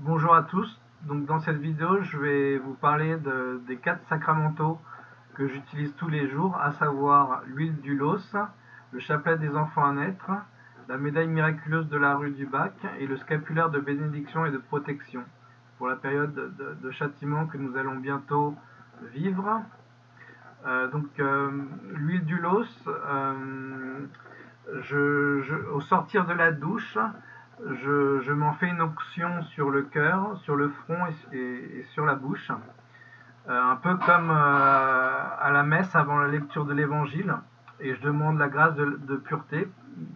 Bonjour à tous, donc dans cette vidéo je vais vous parler de, des quatre sacramentaux que j'utilise tous les jours, à savoir l'huile du los, le chapelet des enfants à naître, la médaille miraculeuse de la rue du Bac et le scapulaire de bénédiction et de protection pour la période de, châtiment que nous allons bientôt vivre. Euh, donc euh, l'huile du los, euh, au sortir de la douche, je, m'en fais une onction sur le cœur, sur le front et, sur la bouche. Euh, un peu comme euh, à la messe avant la lecture de l'évangile. Et je demande la grâce de, pureté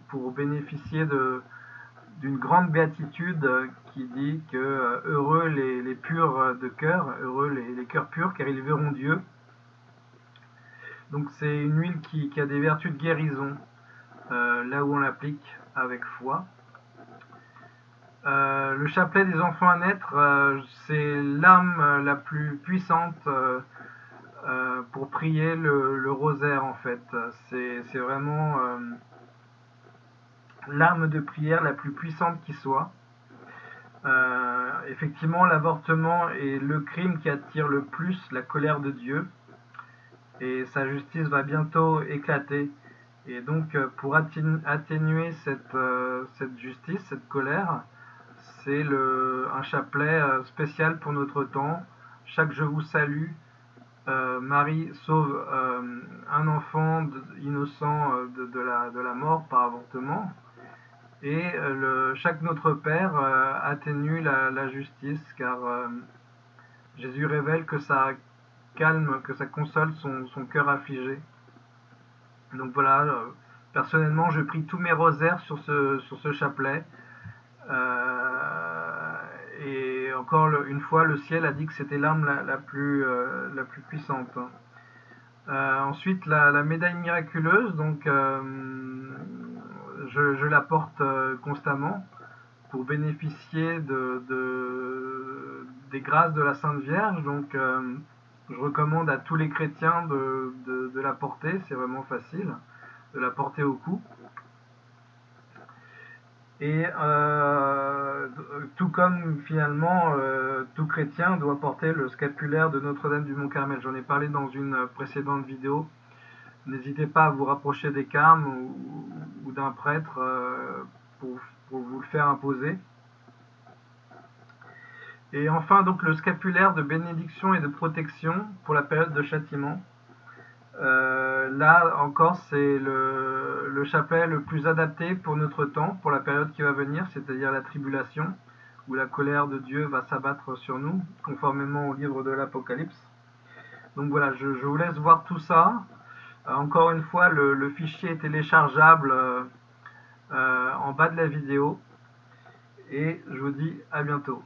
pour bénéficier d'une grande béatitude qui dit que euh, heureux les, purs de cœur, heureux les, cœurs purs, car ils verront Dieu. Donc c'est une huile qui, a des vertus de guérison, là où on l'applique avec foi. Euh, le chapelet des enfants à naître, euh, c'est l'âme euh, la plus puissante pour prier le, rosaire en fait. C'est vraiment l'arme de prière la plus puissante qui soit. effectivement, l'avortement est le crime qui attire le plus la colère de Dieu. Et sa justice va bientôt éclater. Et donc, pour atténuer cette justice, cette colère, c'est un chapelet euh, spécial pour notre temps. Chaque Je vous salue, euh, Marie sauve euh, un enfant innocent de, la, mort par avortement. Et chaque Notre Père atténue la, justice, car Jésus révèle que ça calme, que ça console son, cœur affligé. Donc voilà, personnellement, je prie tous mes rosaires sur ce, sur ce chapelet. Euh, et encore une fois, le ciel a dit que c'était l'arme la, plus, euh, la plus puissante. Euh, ensuite, la, médaille miraculeuse, donc je, la porte constamment pour bénéficier de, des grâces de la Sainte Vierge. Donc, je recommande à tous les chrétiens de, de la porter, c'est vraiment facile, de la porter au cou. Et euh, tout comme finalement euh, tout chrétien doit porter le scapulaire de Notre-Dame du Mont-Carmel. J'en ai parlé dans une précédente vidéo. N'hésitez pas à vous rapprocher des carmes ou, d'un prêtre euh, pour, pour, vous le faire imposer. Et enfin donc le scapulaire de bénédiction et de protection pour la période de châtiment. Euh, là encore, c'est le, le, chapelet le plus adapté pour notre temps, pour la période qui va venir, c'est-à-dire la tribulation, où la colère de Dieu va s'abattre sur nous, conformément au livre de l'Apocalypse. Donc voilà, je, vous laisse voir tout ça. Euh, encore une fois, le, fichier est téléchargeable euh, en bas de la vidéo. Et je vous dis à bientôt.